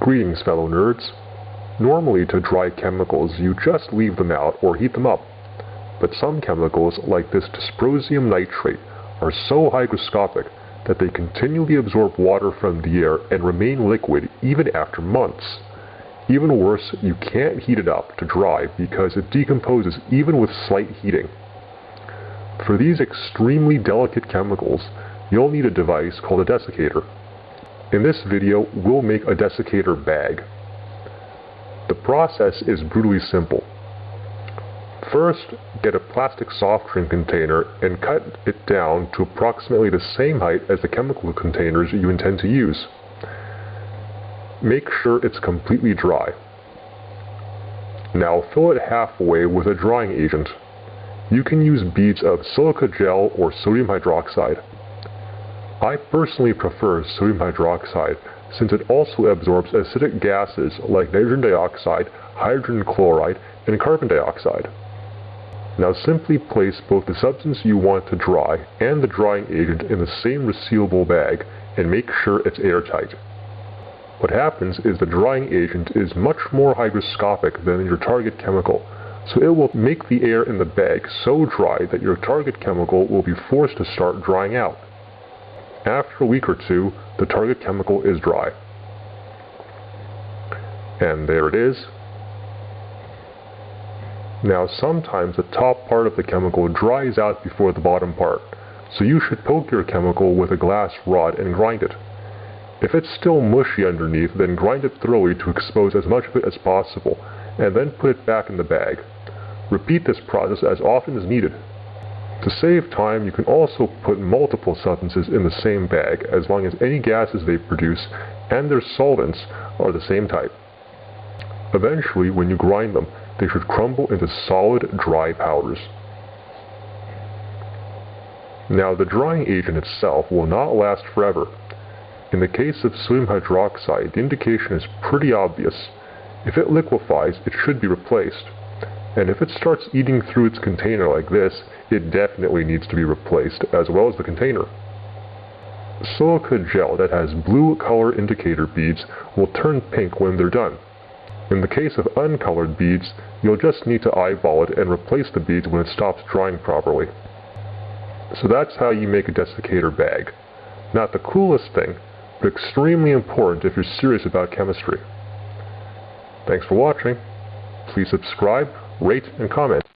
Greetings fellow nerds. Normally to dry chemicals you just leave them out or heat them up. But some chemicals like this dysprosium nitrate are so hygroscopic that they continually absorb water from the air and remain liquid even after months. Even worse, you can't heat it up to dry because it decomposes even with slight heating. For these extremely delicate chemicals, you'll need a device called a desiccator. In this video, we'll make a desiccator bag. The process is brutally simple. First, get a plastic soft drink container and cut it down to approximately the same height as the chemical containers you intend to use. Make sure it's completely dry. Now fill it halfway with a drying agent. You can use beads of silica gel or sodium hydroxide. I personally prefer sodium hydroxide since it also absorbs acidic gases like nitrogen dioxide, hydrogen chloride, and carbon dioxide. Now simply place both the substance you want to dry and the drying agent in the same resealable bag and make sure it's airtight. What happens is the drying agent is much more hygroscopic than your target chemical, so it will make the air in the bag so dry that your target chemical will be forced to start drying out. After a week or two, the target chemical is dry. And there it is. Now sometimes the top part of the chemical dries out before the bottom part, so you should poke your chemical with a glass rod and grind it. If it's still mushy underneath, then grind it thoroughly to expose as much of it as possible, and then put it back in the bag. Repeat this process as often as needed. To save time, you can also put multiple substances in the same bag as long as any gases they produce and their solvents are the same type. Eventually, when you grind them, they should crumble into solid, dry powders. Now, the drying agent itself will not last forever. In the case of sodium hydroxide, the indication is pretty obvious. If it liquefies, it should be replaced. And if it starts eating through its container like this, it definitely needs to be replaced, as well as the container. Silica gel that has blue color indicator beads will turn pink when they're done. In the case of uncolored beads, you'll just need to eyeball it and replace the beads when it stops drying properly. So that's how you make a desiccator bag. Not the coolest thing, but extremely important if you're serious about chemistry. Thanks for watching. Please subscribe, rate, and comment.